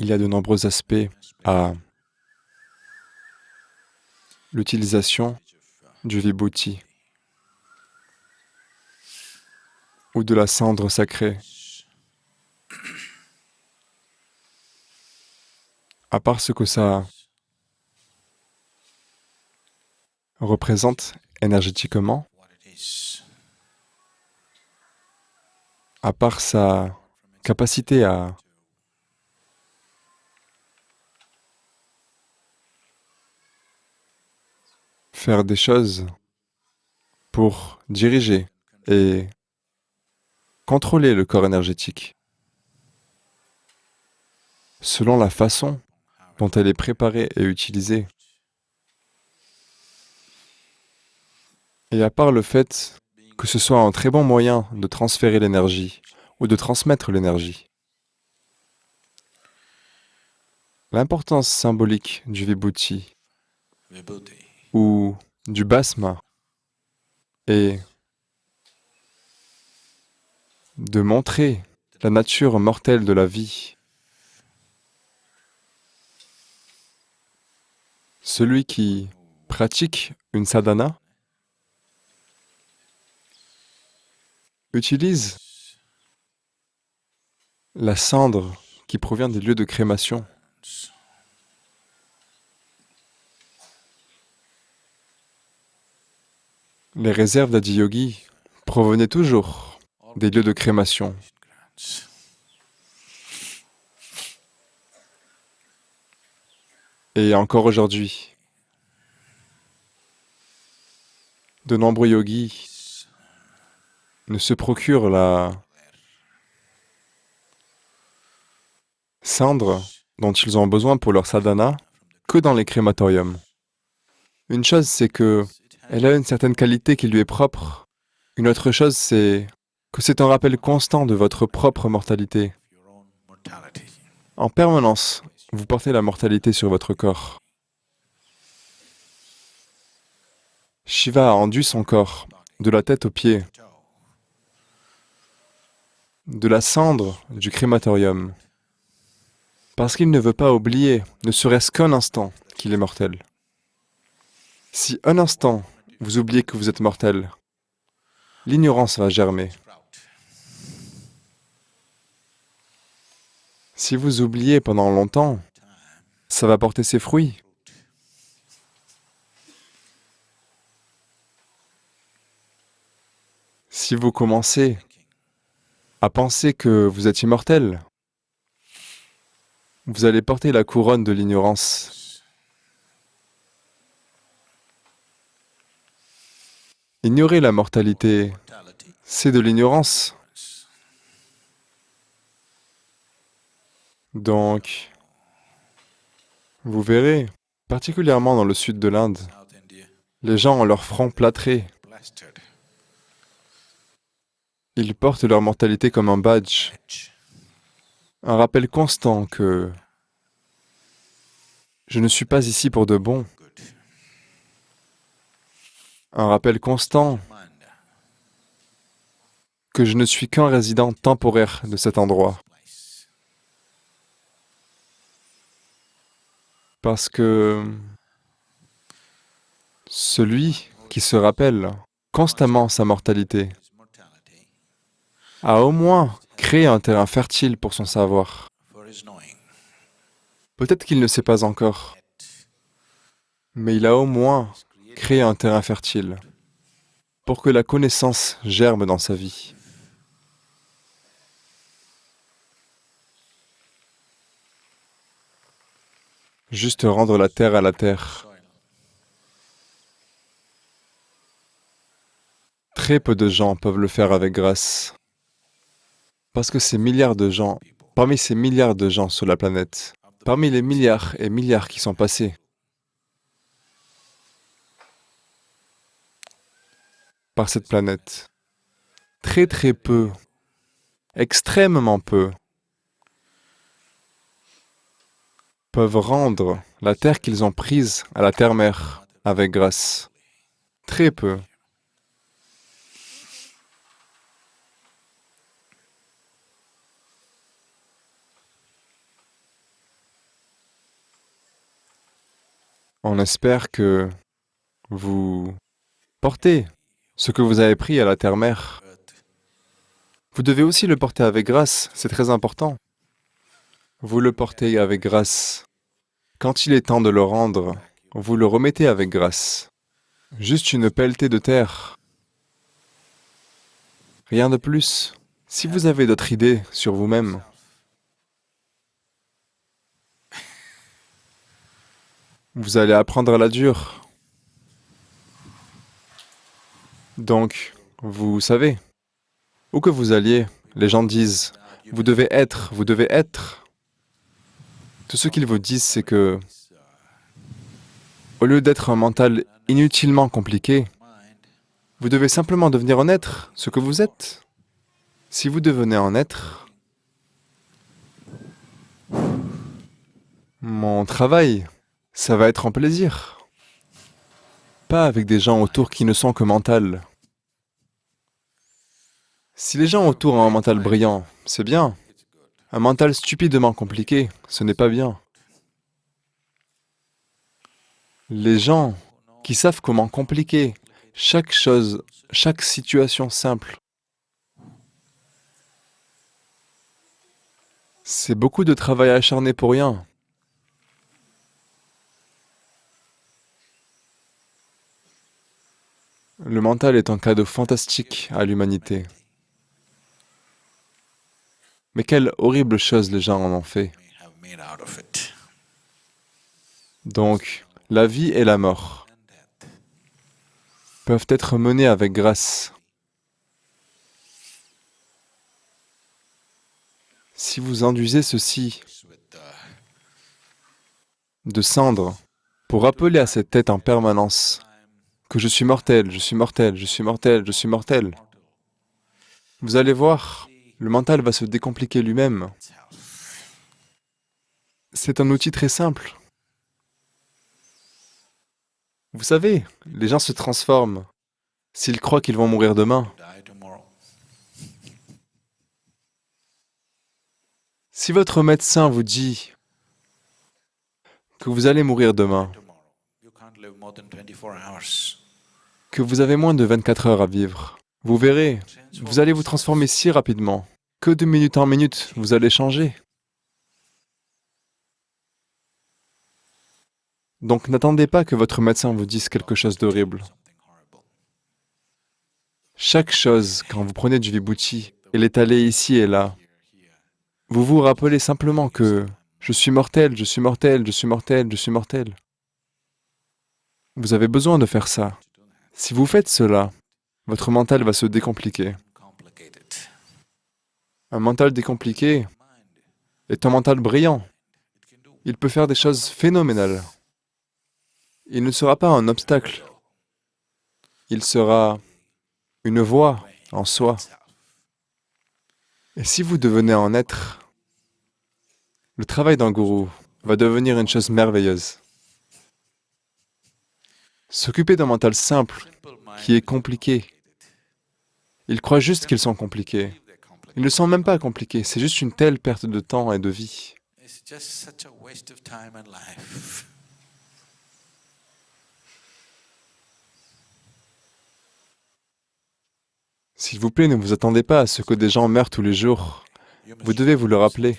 il y a de nombreux aspects à l'utilisation du vibhuti ou de la cendre sacrée. À part ce que ça représente énergétiquement, à part sa capacité à faire des choses pour diriger et contrôler le corps énergétique selon la façon dont elle est préparée et utilisée. Et à part le fait que ce soit un très bon moyen de transférer l'énergie ou de transmettre l'énergie, l'importance symbolique du vibhuti ou du basma est de montrer la nature mortelle de la vie. Celui qui pratique une sadhana utilise la cendre qui provient des lieux de crémation Les réserves d'Adiyogi provenaient toujours des lieux de crémation. Et encore aujourd'hui, de nombreux yogis ne se procurent la cendre dont ils ont besoin pour leur sadhana que dans les crématoriums. Une chose, c'est que elle a une certaine qualité qui lui est propre. Une autre chose, c'est que c'est un rappel constant de votre propre mortalité. En permanence, vous portez la mortalité sur votre corps. Shiva a rendu son corps, de la tête aux pieds, de la cendre du crématorium, parce qu'il ne veut pas oublier, ne serait-ce qu'un instant, qu'il est mortel. Si un instant vous oubliez que vous êtes mortel. L'ignorance va germer. Si vous oubliez pendant longtemps, ça va porter ses fruits. Si vous commencez à penser que vous êtes immortel, vous allez porter la couronne de l'ignorance Ignorer la mortalité, c'est de l'ignorance. Donc, vous verrez, particulièrement dans le sud de l'Inde, les gens ont leur front plâtré. Ils portent leur mortalité comme un badge, un rappel constant que je ne suis pas ici pour de bon, un rappel constant que je ne suis qu'un résident temporaire de cet endroit. Parce que celui qui se rappelle constamment sa mortalité a au moins créé un terrain fertile pour son savoir. Peut-être qu'il ne sait pas encore, mais il a au moins créer un terrain fertile pour que la connaissance germe dans sa vie. Juste rendre la terre à la terre. Très peu de gens peuvent le faire avec grâce. Parce que ces milliards de gens, parmi ces milliards de gens sur la planète, parmi les milliards et milliards qui sont passés, par cette planète. Très très peu, extrêmement peu, peuvent rendre la terre qu'ils ont prise à la terre-mère avec grâce. Très peu. On espère que vous portez ce que vous avez pris à la terre-mère. Vous devez aussi le porter avec grâce, c'est très important. Vous le portez avec grâce. Quand il est temps de le rendre, vous le remettez avec grâce. Juste une pelletée de terre. Rien de plus. Si vous avez d'autres idées sur vous-même, vous allez apprendre à la dure. Donc, vous savez, où que vous alliez, les gens disent, vous devez être, vous devez être. Tout ce qu'ils vous disent, c'est que, au lieu d'être un mental inutilement compliqué, vous devez simplement devenir en être, ce que vous êtes. Si vous devenez en être, mon travail, ça va être en plaisir. Pas avec des gens autour qui ne sont que mental. Si les gens autour ont un mental brillant, c'est bien. Un mental stupidement compliqué, ce n'est pas bien. Les gens qui savent comment compliquer chaque chose, chaque situation simple, c'est beaucoup de travail acharné pour rien. Le mental est un cadeau fantastique à l'humanité. Mais quelle horrible chose les gens en ont fait. Donc, la vie et la mort peuvent être menées avec grâce. Si vous enduisez ceci de cendre pour rappeler à cette tête en permanence que je suis mortel, je suis mortel, je suis mortel, je suis mortel, vous allez voir, le mental va se décompliquer lui-même. C'est un outil très simple. Vous savez, les gens se transforment s'ils croient qu'ils vont mourir demain. Si votre médecin vous dit que vous allez mourir demain, que vous avez moins de 24 heures à vivre, vous verrez, vous allez vous transformer si rapidement que de minute en minute, vous allez changer. Donc n'attendez pas que votre médecin vous dise quelque chose d'horrible. Chaque chose, quand vous prenez du vibhuti, est allée ici et là. Vous vous rappelez simplement que je suis mortel, je suis mortel, je suis mortel, je suis mortel. Vous avez besoin de faire ça. Si vous faites cela, votre mental va se décompliquer. Un mental décompliqué est un mental brillant. Il peut faire des choses phénoménales. Il ne sera pas un obstacle. Il sera une voie en soi. Et si vous devenez en être, le travail d'un gourou va devenir une chose merveilleuse. S'occuper d'un mental simple, qui est compliqué, ils croient juste qu'ils sont compliqués. Ils ne sont même pas compliqués, c'est juste une telle perte de temps et de vie. S'il vous plaît, ne vous attendez pas à ce que des gens meurent tous les jours. Vous devez vous le rappeler.